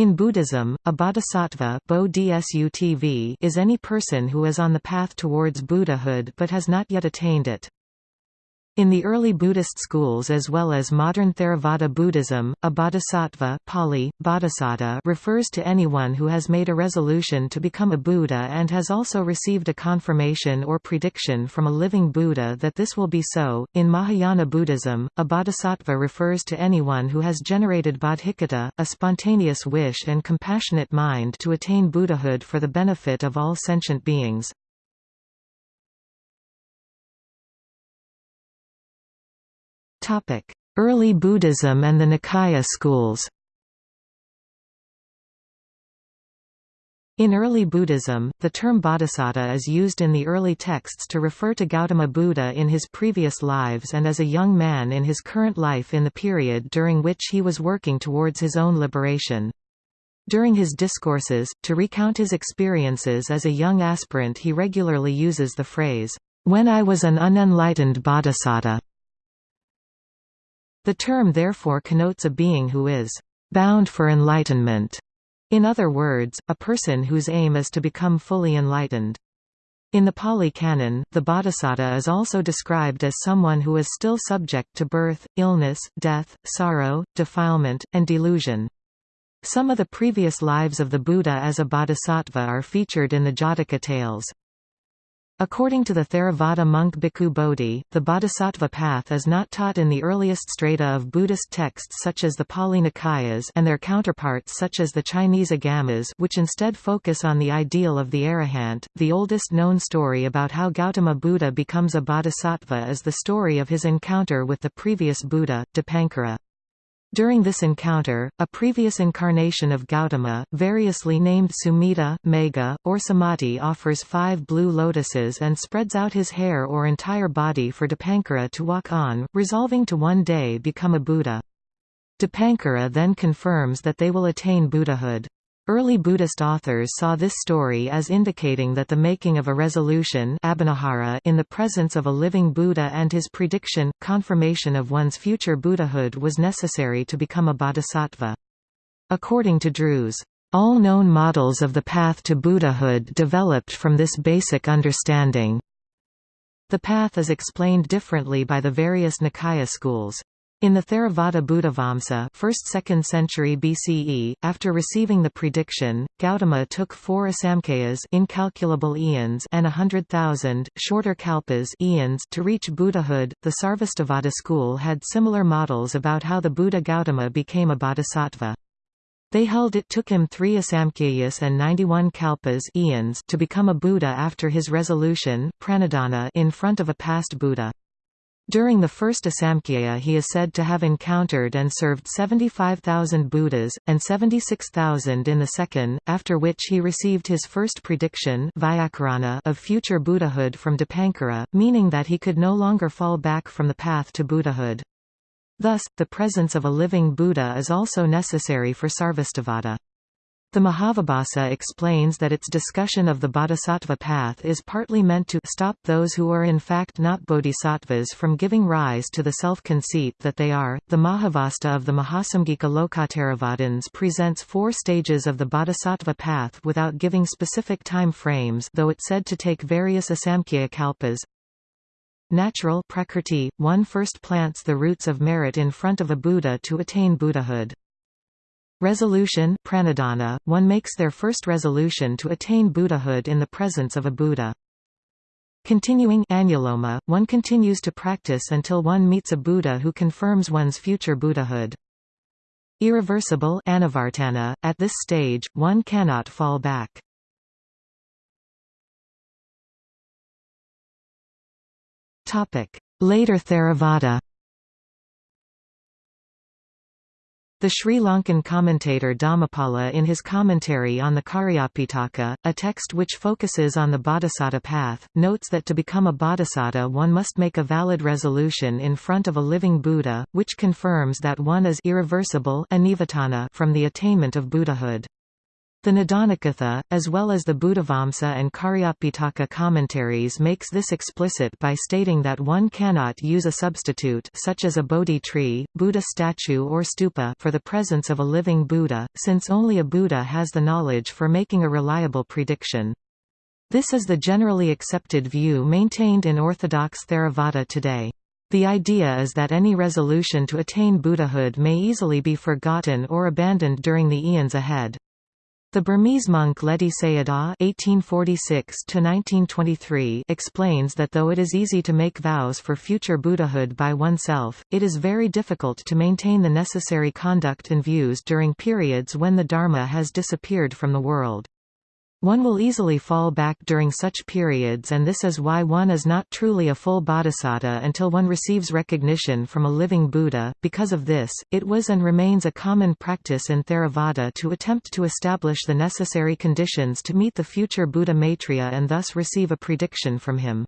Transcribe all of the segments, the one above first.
In Buddhism, a bodhisattva is any person who is on the path towards Buddhahood but has not yet attained it. In the early Buddhist schools as well as modern Theravada Buddhism, a bodhisattva Pali, bodhisatta refers to anyone who has made a resolution to become a Buddha and has also received a confirmation or prediction from a living Buddha that this will be so. In Mahayana Buddhism, a bodhisattva refers to anyone who has generated bodhicitta, a spontaneous wish and compassionate mind to attain Buddhahood for the benefit of all sentient beings. Early Buddhism and the Nikaya schools. In early Buddhism, the term bodhisattva is used in the early texts to refer to Gautama Buddha in his previous lives and as a young man in his current life in the period during which he was working towards his own liberation. During his discourses, to recount his experiences as a young aspirant he regularly uses the phrase, "'When I was an unenlightened bodhisattva' The term therefore connotes a being who is bound for enlightenment. In other words, a person whose aim is to become fully enlightened. In the Pali Canon, the bodhisattva is also described as someone who is still subject to birth, illness, death, sorrow, defilement, and delusion. Some of the previous lives of the Buddha as a bodhisattva are featured in the Jataka tales. According to the Theravada monk Bhikkhu Bodhi, the bodhisattva path is not taught in the earliest strata of Buddhist texts such as the Pali Nikayas and their counterparts such as the Chinese Agamas which instead focus on the ideal of the arahant. The oldest known story about how Gautama Buddha becomes a bodhisattva is the story of his encounter with the previous Buddha, Dipankara. During this encounter, a previous incarnation of Gautama, variously named Sumedha, Megha, or Sumati offers five blue lotuses and spreads out his hair or entire body for Dipankara to walk on, resolving to one day become a Buddha. Dipankara then confirms that they will attain Buddhahood. Early Buddhist authors saw this story as indicating that the making of a resolution in the presence of a living Buddha and his prediction, confirmation of one's future Buddhahood was necessary to become a bodhisattva. According to Drewes, all known models of the path to Buddhahood developed from this basic understanding. The path is explained differently by the various Nikaya schools. In the Theravada Buddhavamsa 1st–2nd century BCE, after receiving the prediction, Gautama took four asamkhayas incalculable eons and a hundred thousand, shorter kalpas eons to reach Buddhahood. The Sarvastivada school had similar models about how the Buddha Gautama became a bodhisattva. They held it took him three asamkhayas and 91 kalpas eons to become a Buddha after his resolution in front of a past Buddha. During the first Asamkhya he is said to have encountered and served 75,000 Buddhas, and 76,000 in the second, after which he received his first prediction of future Buddhahood from Dipankara, meaning that he could no longer fall back from the path to Buddhahood. Thus, the presence of a living Buddha is also necessary for Sarvastivada. The Mahavibhasa explains that its discussion of the bodhisattva path is partly meant to stop those who are in fact not bodhisattvas from giving rise to the self-conceit that they are. The Mahavastu of the Mahasamgika Lokottaravadins presents four stages of the bodhisattva path without giving specific time frames though it said to take various asamkhya kalpas. Natural prakrti, one first plants the roots of merit in front of a Buddha to attain Buddhahood. Resolution pranidhana, one makes their first resolution to attain Buddhahood in the presence of a Buddha. Continuing anuloma, one continues to practice until one meets a Buddha who confirms one's future Buddhahood. Irreversible anavartana, at this stage, one cannot fall back. Later Theravada The Sri Lankan commentator Dhammapala in his commentary on the Cariyapitaka, a text which focuses on the bodhisattva path, notes that to become a bodhisattva one must make a valid resolution in front of a living Buddha, which confirms that one is irreversible from the attainment of Buddhahood. The Nidanakatha, as well as the Buddhavamsa and Cariyapitaka commentaries makes this explicit by stating that one cannot use a substitute such as a Bodhi tree, Buddha statue or stupa for the presence of a living Buddha, since only a Buddha has the knowledge for making a reliable prediction. This is the generally accepted view maintained in Orthodox Theravada today. The idea is that any resolution to attain Buddhahood may easily be forgotten or abandoned during the eons ahead. The Burmese monk Ledi Sayadaw (1846–1923) explains that though it is easy to make vows for future Buddhahood by oneself, it is very difficult to maintain the necessary conduct and views during periods when the Dharma has disappeared from the world. One will easily fall back during such periods and this is why one is not truly a full bodhisattva until one receives recognition from a living Buddha. Because of this, it was and remains a common practice in Theravada to attempt to establish the necessary conditions to meet the future Buddha Maitreya and thus receive a prediction from him.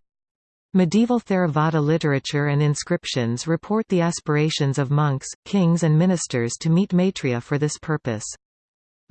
Medieval Theravada literature and inscriptions report the aspirations of monks, kings and ministers to meet Maitreya for this purpose.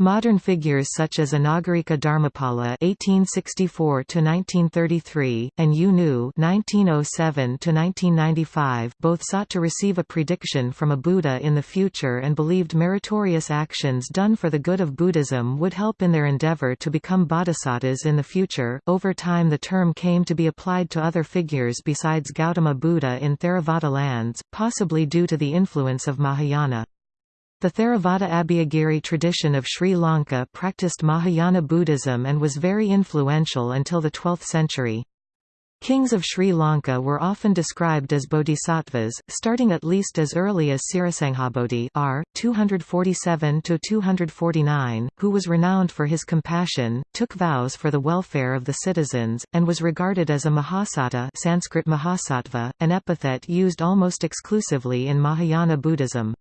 Modern figures such as Anagarika Dharmapala (1864–1933) and U Nu (1907–1995) both sought to receive a prediction from a Buddha in the future and believed meritorious actions done for the good of Buddhism would help in their endeavor to become bodhisattvas in the future. Over time, the term came to be applied to other figures besides Gautama Buddha in Theravada lands, possibly due to the influence of Mahayana. The Theravada Abhayagiri tradition of Sri Lanka practiced Mahayana Buddhism and was very influential until the 12th century. Kings of Sri Lanka were often described as bodhisattvas, starting at least as early as Sirasanghabodhi r. 247–249, who was renowned for his compassion, took vows for the welfare of the citizens, and was regarded as a Mahasattva Sanskrit Mahasattva, an epithet used almost exclusively in Mahayana Buddhism.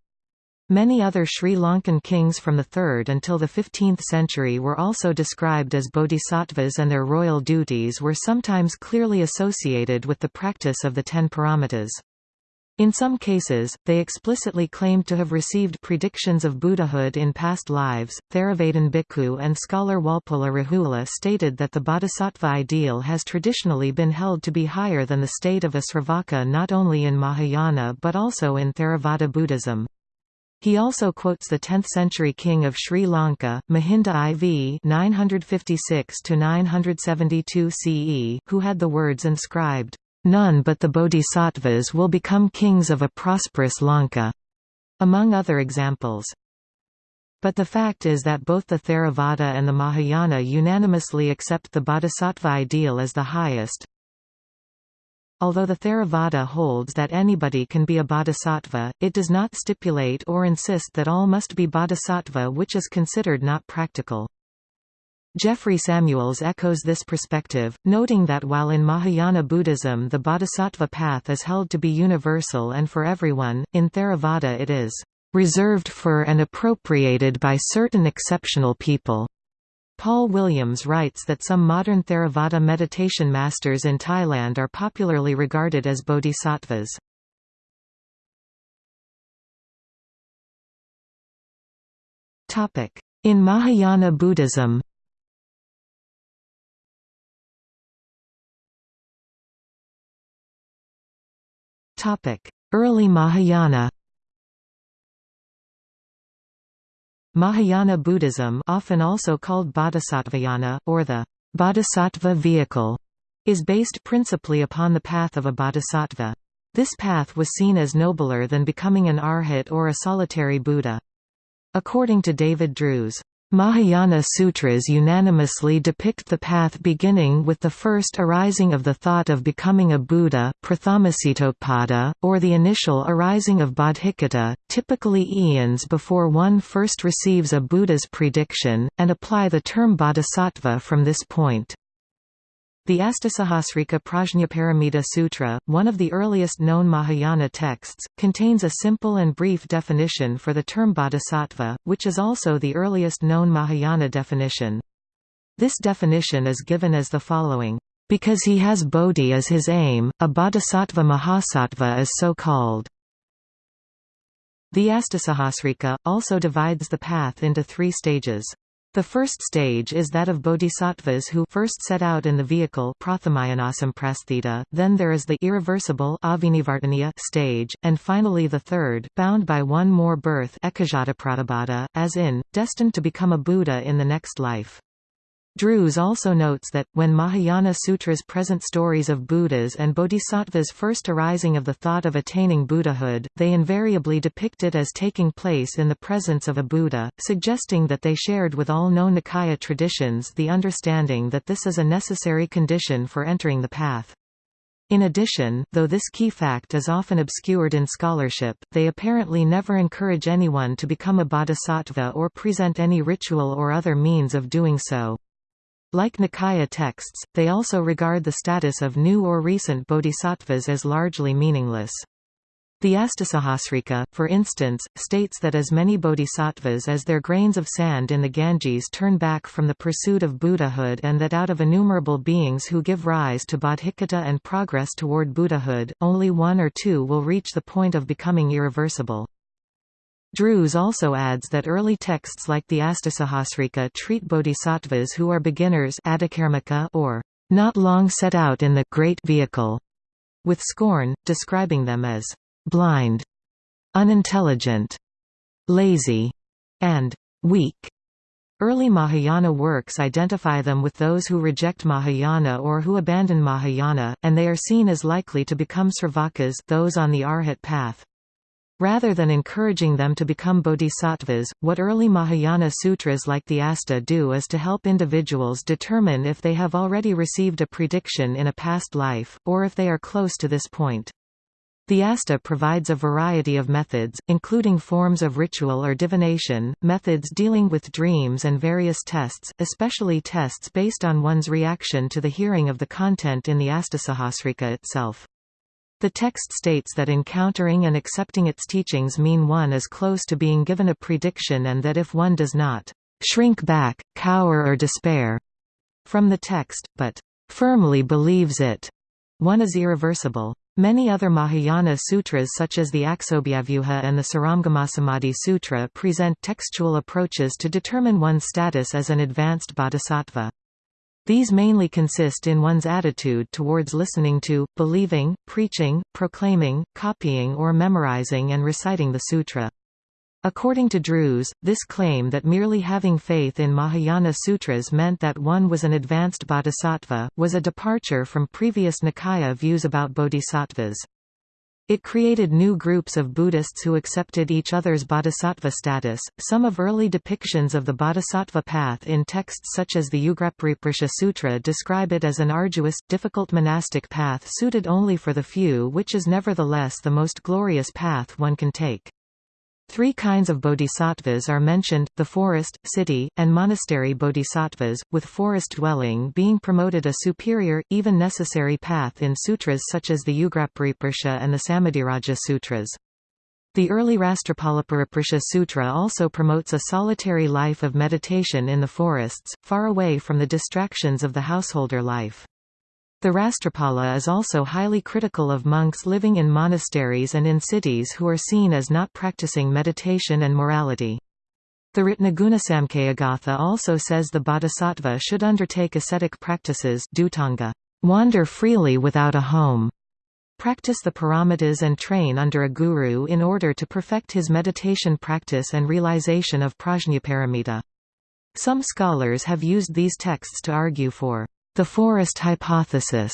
Many other Sri Lankan kings from the 3rd until the 15th century were also described as bodhisattvas and their royal duties were sometimes clearly associated with the practice of the Ten Paramitas. In some cases, they explicitly claimed to have received predictions of Buddhahood in past lives. Theravadin Bhikkhu and scholar Walpola Rahula stated that the bodhisattva ideal has traditionally been held to be higher than the state of a Sravaka not only in Mahayana but also in Theravada Buddhism. He also quotes the 10th-century king of Sri Lanka, Mahinda IV 956–972 CE, who had the words inscribed, "'None but the bodhisattvas will become kings of a prosperous Lanka'", among other examples. But the fact is that both the Theravada and the Mahayana unanimously accept the bodhisattva ideal as the highest, Although the Theravada holds that anybody can be a bodhisattva, it does not stipulate or insist that all must be bodhisattva which is considered not practical. Jeffrey Samuels echoes this perspective, noting that while in Mahayana Buddhism the bodhisattva path is held to be universal and for everyone, in Theravada it is reserved for and appropriated by certain exceptional people. Paul Williams writes that some modern Theravada meditation masters in Thailand are popularly regarded as bodhisattvas. In Mahayana Buddhism Early Mahayana Mahayana Buddhism often also called Bodhisattvayana, or the Bodhisattva vehicle, is based principally upon the path of a bodhisattva. This path was seen as nobler than becoming an arhat or a solitary Buddha. According to David Drewes, Mahayana sutras unanimously depict the path beginning with the first arising of the thought of becoming a Buddha or the initial arising of bodhicitta, typically eons before one first receives a Buddha's prediction, and apply the term bodhisattva from this point. The Astasahasrika Prajnaparamita Sutra, one of the earliest known Mahayana texts, contains a simple and brief definition for the term bodhisattva, which is also the earliest known Mahayana definition. This definition is given as the following. Because he has bodhi as his aim, a bodhisattva mahasattva is so called. The Astasahasrika, also divides the path into three stages. The first stage is that of bodhisattvas who first set out in the vehicle then there is the irreversible stage, and finally the third, bound by one more birth as in, destined to become a Buddha in the next life. Drewes also notes that, when Mahayana Sutras present stories of Buddhas and Bodhisattvas' first arising of the thought of attaining Buddhahood, they invariably depict it as taking place in the presence of a Buddha, suggesting that they shared with all known Nikaya traditions the understanding that this is a necessary condition for entering the path. In addition, though this key fact is often obscured in scholarship, they apparently never encourage anyone to become a bodhisattva or present any ritual or other means of doing so. Like Nikaya texts, they also regard the status of new or recent bodhisattvas as largely meaningless. The Astasahasrika, for instance, states that as many bodhisattvas as their grains of sand in the Ganges turn back from the pursuit of Buddhahood and that out of innumerable beings who give rise to bodhicitta and progress toward Buddhahood, only one or two will reach the point of becoming irreversible. Drewes also adds that early texts like the Astasahasrika treat bodhisattvas who are beginners or not long set out in the great vehicle with scorn, describing them as blind, unintelligent, lazy, and weak. Early Mahayana works identify them with those who reject Mahayana or who abandon Mahayana, and they are seen as likely to become sravakas those on the arhat path. Rather than encouraging them to become bodhisattvas, what early Mahayana sutras like the Asta do is to help individuals determine if they have already received a prediction in a past life, or if they are close to this point. The Asta provides a variety of methods, including forms of ritual or divination, methods dealing with dreams and various tests, especially tests based on one's reaction to the hearing of the content in the Astasahasrika itself. The text states that encountering and accepting its teachings mean one is close to being given a prediction and that if one does not shrink back, cower or despair from the text, but firmly believes it, one is irreversible. Many other Mahayana sutras such as the Aksobhyavyuha and the Saramgamasamadhi Sutra present textual approaches to determine one's status as an advanced bodhisattva. These mainly consist in one's attitude towards listening to, believing, preaching, proclaiming, copying or memorizing and reciting the sutra. According to Drewes, this claim that merely having faith in Mahayana sutras meant that one was an advanced bodhisattva, was a departure from previous Nikaya views about bodhisattvas. It created new groups of Buddhists who accepted each other's bodhisattva status. Some of early depictions of the bodhisattva path in texts such as the Ugrapariprasha Sutra describe it as an arduous, difficult monastic path suited only for the few which is nevertheless the most glorious path one can take. Three kinds of bodhisattvas are mentioned, the forest, city, and monastery bodhisattvas, with forest dwelling being promoted a superior, even necessary path in sutras such as the Ugrapariprasha and the Samadhiraja Sutras. The early Rastrapalapariprasha Sutra also promotes a solitary life of meditation in the forests, far away from the distractions of the householder life. The Rastrapala is also highly critical of monks living in monasteries and in cities who are seen as not practicing meditation and morality. The Ratnagunasamkhyagatha also says the bodhisattva should undertake ascetic practices dhutanga, wander freely without a home, practice the paramitas and train under a guru in order to perfect his meditation practice and realization of prajnaparamita. Some scholars have used these texts to argue for the forest hypothesis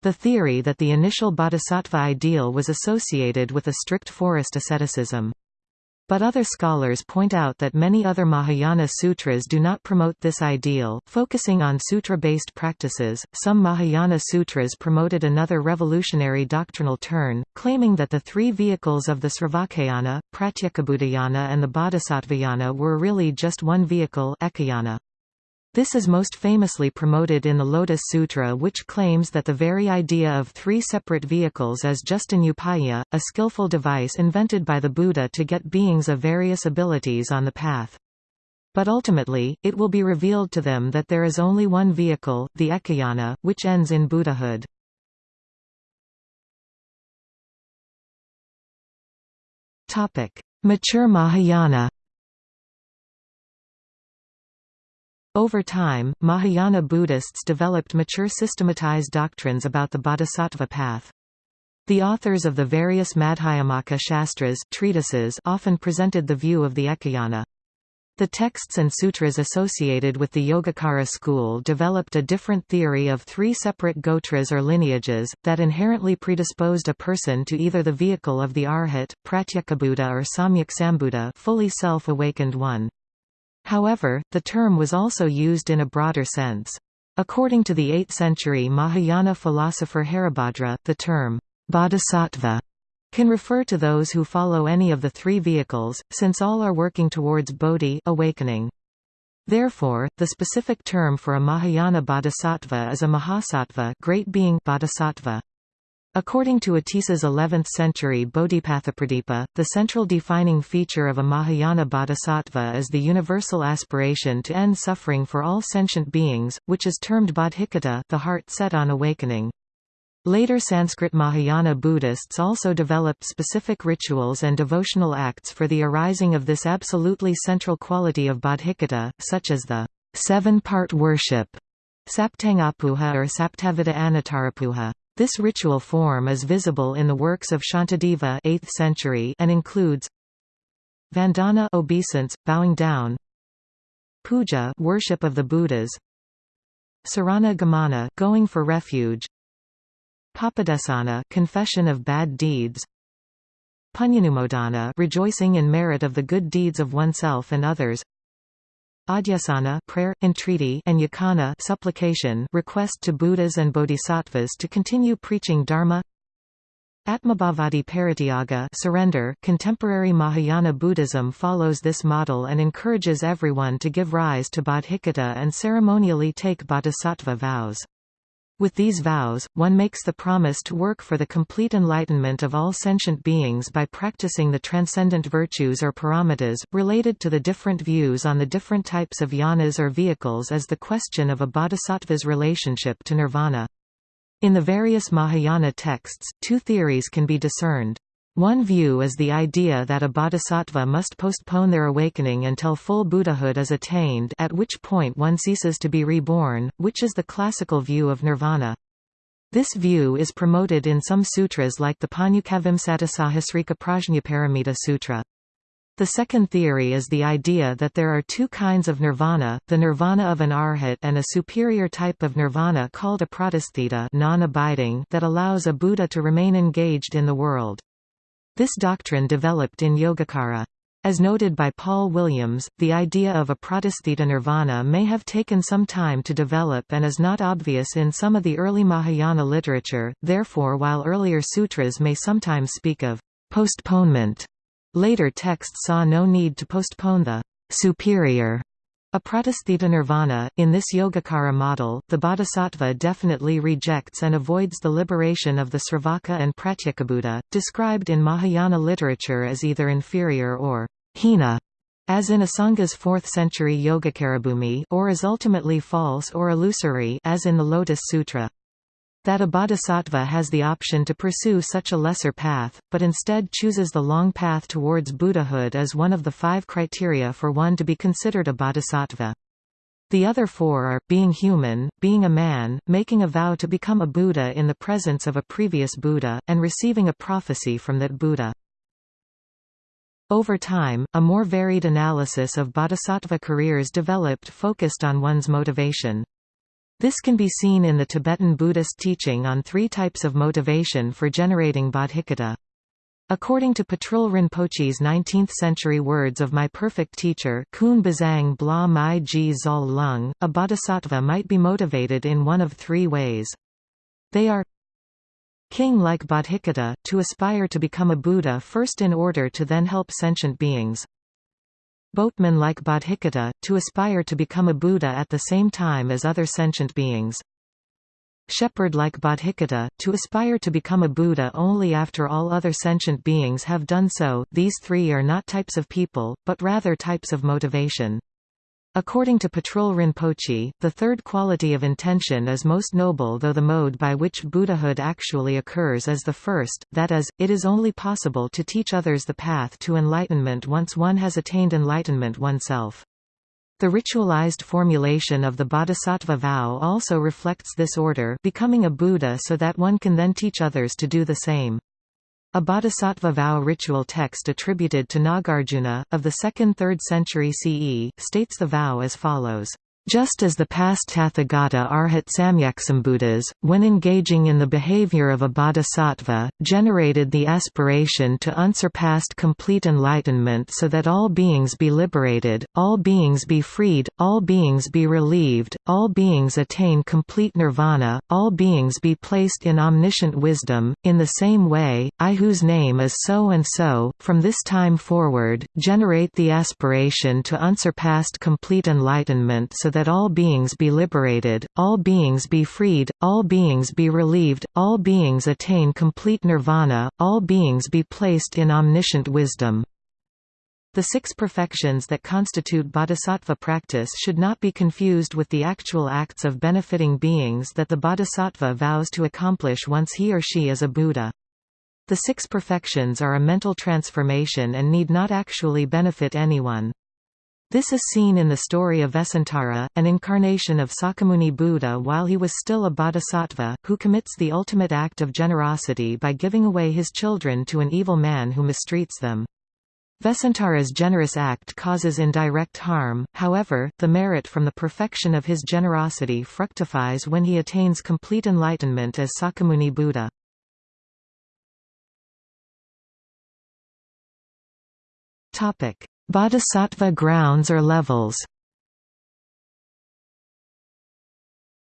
the theory that the initial bodhisattva ideal was associated with a strict forest asceticism. But other scholars point out that many other Mahayana sutras do not promote this ideal, focusing on sutra-based practices. Some Mahayana sutras promoted another revolutionary doctrinal turn, claiming that the three vehicles of the Sravakayana, Pratyekabuddhayana and the Bodhisattvayana were really just one vehicle ekayana. This is most famously promoted in the Lotus Sutra which claims that the very idea of three separate vehicles is just an upaya, a skillful device invented by the Buddha to get beings of various abilities on the path. But ultimately, it will be revealed to them that there is only one vehicle, the ekayana, which ends in Buddhahood. Mature Mahayana Over time, Mahayana Buddhists developed mature systematized doctrines about the bodhisattva path. The authors of the various Madhyamaka Shastras treatises often presented the view of the Ekayana. The texts and sutras associated with the Yogacara school developed a different theory of three separate gotras or lineages, that inherently predisposed a person to either the vehicle of the Arhat, Pratyekabuddha or Samyak Sambuddha fully self-awakened one. However, the term was also used in a broader sense. According to the 8th century Mahayana philosopher Haribhadra, the term bodhisattva can refer to those who follow any of the three vehicles, since all are working towards bodhi awakening. Therefore, the specific term for a Mahayana bodhisattva is a Mahasattva great being bodhisattva. According to Atisa's 11th-century Bodhipathapradipa, the central defining feature of a Mahayana bodhisattva is the universal aspiration to end suffering for all sentient beings, which is termed bodhicitta the heart set on awakening. Later Sanskrit Mahayana Buddhists also developed specific rituals and devotional acts for the arising of this absolutely central quality of bodhicitta, such as the seven-part worship, Saptangapuja or Saptavida Anutarapuja. This ritual form is visible in the works of Shantideva 8th century and includes Vandana obeisance, bowing down Puja worship of the Buddhas Sarana Gamana going for refuge Papadesana confession of bad deeds Punyanumodana rejoicing in merit of the good deeds of oneself and others Adhyasana prayer, entreaty and yakana supplication request to Buddhas and Bodhisattvas to continue preaching Dharma Atmabhavati Parityaga surrender contemporary Mahayana Buddhism follows this model and encourages everyone to give rise to bodhicitta and ceremonially take bodhisattva vows. With these vows, one makes the promise to work for the complete enlightenment of all sentient beings by practicing the transcendent virtues or paramitas, related to the different views on the different types of yanas or vehicles as the question of a bodhisattva's relationship to nirvana. In the various Mahayana texts, two theories can be discerned. One view is the idea that a bodhisattva must postpone their awakening until full Buddhahood is attained at which point one ceases to be reborn, which is the classical view of nirvana. This view is promoted in some sutras like the Panyukavimsatasahasrika Prajnaparamita Sutra. The second theory is the idea that there are two kinds of nirvana, the nirvana of an arhat and a superior type of nirvana called apradisthita non-abiding that allows a Buddha to remain engaged in the world. This doctrine developed in Yogacara. As noted by Paul Williams, the idea of a pradisthita nirvana may have taken some time to develop and is not obvious in some of the early Mahayana literature, therefore while earlier sutras may sometimes speak of postponement, later texts saw no need to postpone the superior Apradisthita nirvana, in this Yogacara model, the bodhisattva definitely rejects and avoids the liberation of the Sravaka and Pratyekabuddha, described in Mahayana literature as either inferior or hina, as in Asanga's 4th-century Yogacarabhumi or as ultimately false or illusory as in the Lotus Sutra that a bodhisattva has the option to pursue such a lesser path, but instead chooses the long path towards Buddhahood as one of the five criteria for one to be considered a bodhisattva. The other four are, being human, being a man, making a vow to become a Buddha in the presence of a previous Buddha, and receiving a prophecy from that Buddha. Over time, a more varied analysis of bodhisattva careers developed focused on one's motivation. This can be seen in the Tibetan Buddhist teaching on three types of motivation for generating bodhicitta. According to Patrul Rinpoche's 19th-century words of my perfect teacher Kun Bazang Bla Mai Ji Zol Lung, a bodhisattva might be motivated in one of three ways. They are King like bodhicitta, to aspire to become a Buddha first in order to then help sentient beings boatman like Bodhicitta, to aspire to become a Buddha at the same time as other sentient beings. Shepherd like Bodhicitta, to aspire to become a Buddha only after all other sentient beings have done so these three are not types of people, but rather types of motivation. According to Patrul Rinpoche, the third quality of intention is most noble though the mode by which Buddhahood actually occurs is the first, that is, it is only possible to teach others the path to enlightenment once one has attained enlightenment oneself. The ritualized formulation of the bodhisattva vow also reflects this order becoming a Buddha so that one can then teach others to do the same. A bodhisattva vow ritual text attributed to Nagarjuna, of the 2nd–3rd century CE, states the vow as follows. Just as the past Tathagata Arhat Samyaksambuddhas, when engaging in the behavior of a bodhisattva, generated the aspiration to unsurpassed complete enlightenment so that all beings be liberated, all beings be freed, all beings be relieved, all beings attain complete nirvana, all beings be placed in omniscient wisdom, in the same way, I whose name is so and so, from this time forward, generate the aspiration to unsurpassed complete enlightenment so that all beings be liberated, all beings be freed, all beings be relieved, all beings attain complete nirvana, all beings be placed in omniscient wisdom. The six perfections that constitute bodhisattva practice should not be confused with the actual acts of benefiting beings that the bodhisattva vows to accomplish once he or she is a Buddha. The six perfections are a mental transformation and need not actually benefit anyone. This is seen in the story of Vesantara, an incarnation of Sakyamuni Buddha while he was still a bodhisattva, who commits the ultimate act of generosity by giving away his children to an evil man who mistreats them. Vesantara's generous act causes indirect harm, however, the merit from the perfection of his generosity fructifies when he attains complete enlightenment as Sakyamuni Buddha. Topic: Bodhisattva grounds or levels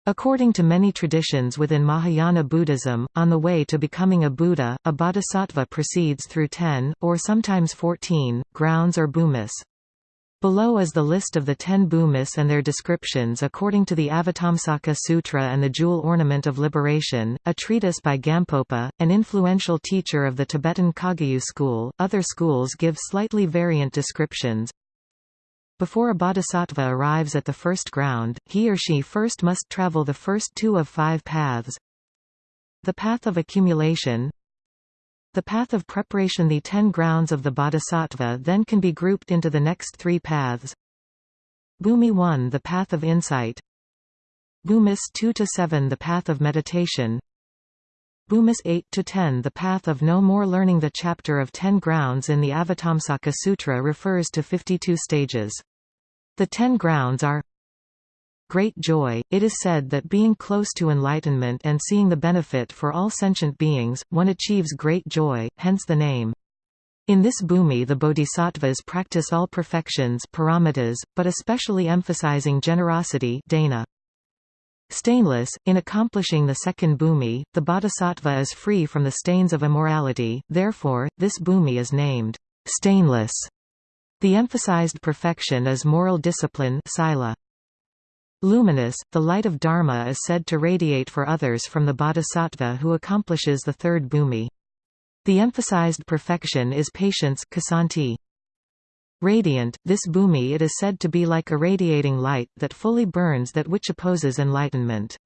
According to many traditions within Mahayana Buddhism, on the way to becoming a Buddha, a bodhisattva proceeds through ten, or sometimes fourteen, grounds or bhumis. Below is the list of the ten bhumis and their descriptions according to the Avatamsaka Sutra and the Jewel Ornament of Liberation, a treatise by Gampopa, an influential teacher of the Tibetan Kagyu school. Other schools give slightly variant descriptions. Before a bodhisattva arrives at the first ground, he or she first must travel the first two of five paths. The path of accumulation, the path of preparation The ten grounds of the bodhisattva then can be grouped into the next three paths. Bhumi 1 The path of insight Bhumis 2–7 The path of meditation Bhumis 8–10 The path of no more learning The chapter of ten grounds in the Avatamsaka Sutra refers to 52 stages. The ten grounds are great joy. It is said that being close to enlightenment and seeing the benefit for all sentient beings, one achieves great joy, hence the name. In this bhumi the bodhisattvas practice all perfections paramitas, but especially emphasizing generosity dana. Stainless, in accomplishing the second bhumi, the bodhisattva is free from the stains of immorality, therefore, this bhumi is named stainless. The emphasized perfection is moral discipline sila. Luminous, the light of Dharma is said to radiate for others from the bodhisattva who accomplishes the third bhumi. The emphasized perfection is patience kshanti. Radiant, this bhumi it is said to be like a radiating light that fully burns that which opposes enlightenment.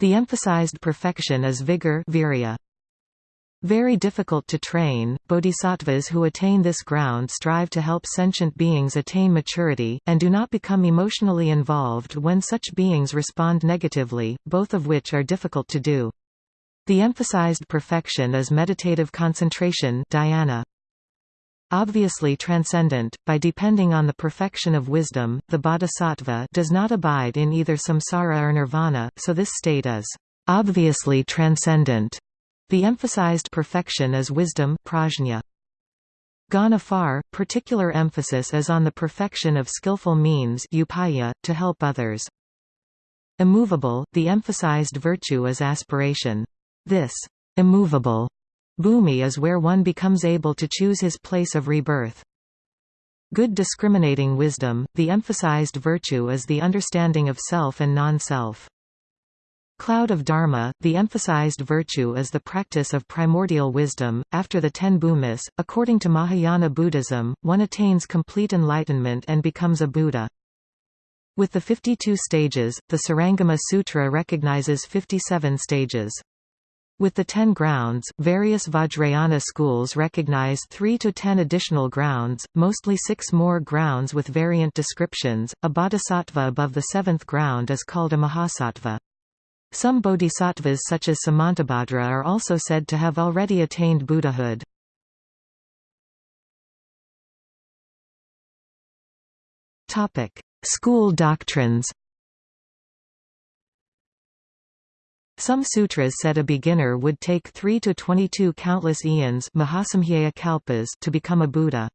The emphasized perfection is vigor virya. Very difficult to train, bodhisattvas who attain this ground strive to help sentient beings attain maturity, and do not become emotionally involved when such beings respond negatively, both of which are difficult to do. The emphasized perfection is meditative concentration dhyana. Obviously transcendent, by depending on the perfection of wisdom, the bodhisattva does not abide in either samsara or nirvana, so this state is obviously transcendent. The emphasized perfection is wisdom prajna. Gone particular emphasis is on the perfection of skillful means upaya, to help others. Immovable, the emphasized virtue is aspiration. This immovable bhumi is where one becomes able to choose his place of rebirth. Good discriminating wisdom, the emphasized virtue is the understanding of self and non-self. Cloud of Dharma, the emphasized virtue is the practice of primordial wisdom. After the ten bhumis, according to Mahayana Buddhism, one attains complete enlightenment and becomes a Buddha. With the 52 stages, the Surangama Sutra recognizes 57 stages. With the ten grounds, various Vajrayana schools recognize three to ten additional grounds, mostly six more grounds with variant descriptions. A bodhisattva above the seventh ground is called a mahasattva. Some bodhisattvas such as Samantabhadra are also said to have already attained Buddhahood. School doctrines Some sutras said a beginner would take 3 to 22 countless eons kalpas to become a Buddha.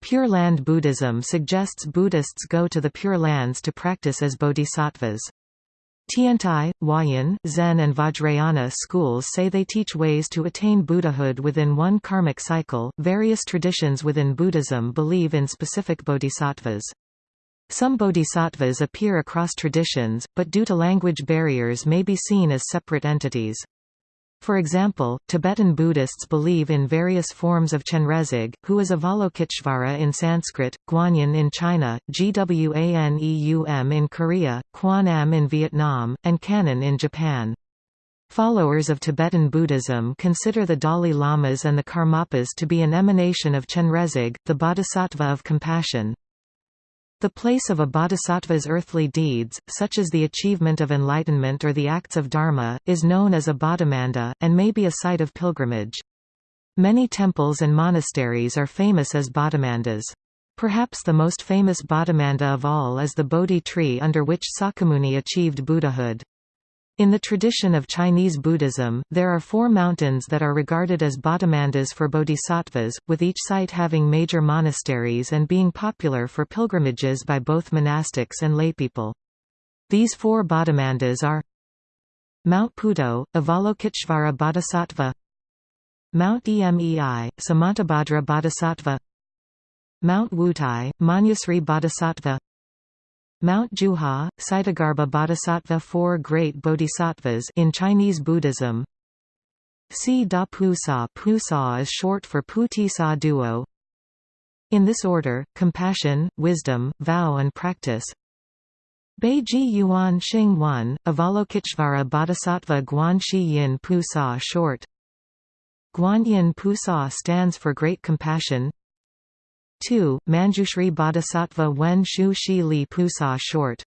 Pure Land Buddhism suggests Buddhists go to the Pure Lands to practice as bodhisattvas. Tiantai, Huayan, Zen and Vajrayana schools say they teach ways to attain Buddhahood within one karmic cycle. Various traditions within Buddhism believe in specific bodhisattvas. Some bodhisattvas appear across traditions, but due to language barriers may be seen as separate entities. For example, Tibetan Buddhists believe in various forms of Chenrezig, who is Avalokiteshvara in Sanskrit, Guanyin in China, Gwaneum in Korea, Quan in Vietnam, and Kannon in Japan. Followers of Tibetan Buddhism consider the Dalai Lamas and the Karmapas to be an emanation of Chenrezig, the bodhisattva of compassion. The place of a bodhisattva's earthly deeds, such as the achievement of enlightenment or the acts of dharma, is known as a bodhimanda, and may be a site of pilgrimage. Many temples and monasteries are famous as bodhimandas. Perhaps the most famous bodhimanda of all is the Bodhi tree under which Sakyamuni achieved Buddhahood. In the tradition of Chinese Buddhism, there are four mountains that are regarded as bodhimandas for bodhisattvas, with each site having major monasteries and being popular for pilgrimages by both monastics and laypeople. These four bodhimandas are Mount Putuo, Avalokiteshvara Bodhisattva Mount Emei, Samantabhadra Bodhisattva Mount Wutai, Manjushri Bodhisattva Mount Jiuhua, Ksitigarbha Bodhisattva Four great bodhisattvas in Chinese Buddhism. Si Da Pusa. Pusa is short for Puti Sa Duo. In this order, compassion, wisdom, vow and practice. Beiji Yuan Xing 1, Avalokiteshvara Bodhisattva Guan Shi Yin Pusa short. Guanyin Pusa stands for great compassion 2. Manjushri Bodhisattva Wen Shu Shi Li Pusa short.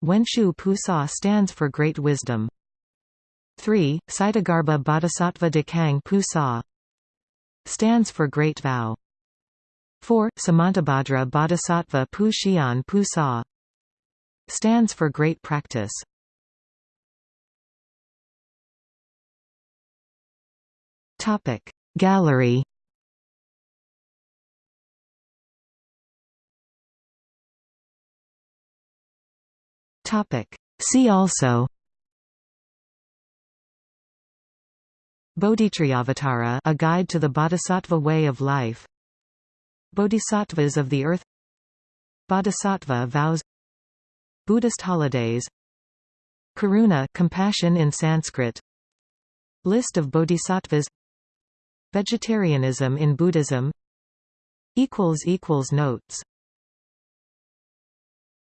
Wen Shu Pusa stands for Great Wisdom. 3. Ksitigarbha Bodhisattva Dekang Pusa stands for Great Vow. 4. Samantabhadra Bodhisattva Pu Xian Pusa stands for Great Practice. Gallery Topic. See also Bodhicaryavatara A Guide to the Bodhisattva Way of Life. Bodhisattvas of the Earth. Bodhisattva Vows. Buddhist Holidays. Karuna compassion in Sanskrit. List of Bodhisattvas. Vegetarianism in Buddhism. Notes